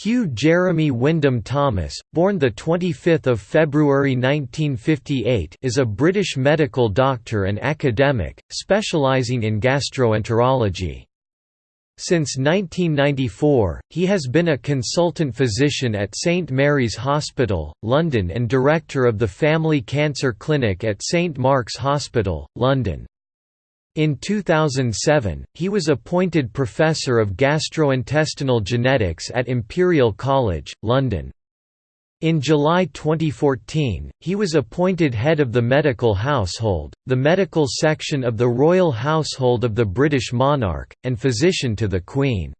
Hugh Jeremy Wyndham Thomas, born 25 February 1958 is a British medical doctor and academic, specialising in gastroenterology. Since 1994, he has been a consultant physician at St Mary's Hospital, London and director of the Family Cancer Clinic at St Mark's Hospital, London. In 2007, he was appointed Professor of Gastrointestinal Genetics at Imperial College, London. In July 2014, he was appointed head of the medical household, the medical section of the royal household of the British monarch, and physician to the Queen.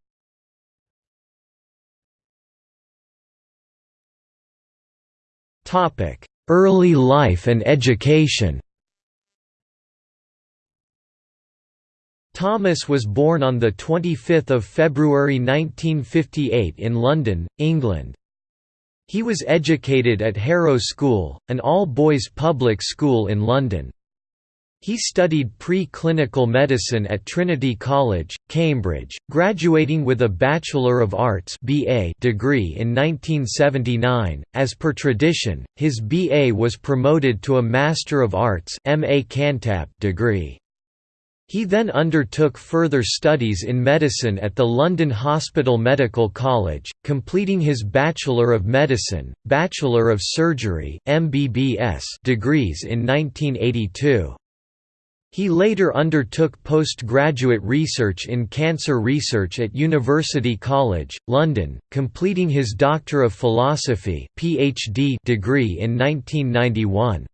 Early life and education Thomas was born on 25 February 1958 in London, England. He was educated at Harrow School, an all-boys public school in London. He studied pre-clinical medicine at Trinity College, Cambridge, graduating with a Bachelor of Arts (BA) degree in 1979. As per tradition, his BA was promoted to a Master of Arts (MA Cantab) degree. He then undertook further studies in medicine at the London Hospital Medical College, completing his Bachelor of Medicine, Bachelor of Surgery MBBS degrees in 1982. He later undertook postgraduate research in cancer research at University College, London, completing his Doctor of Philosophy PhD degree in 1991.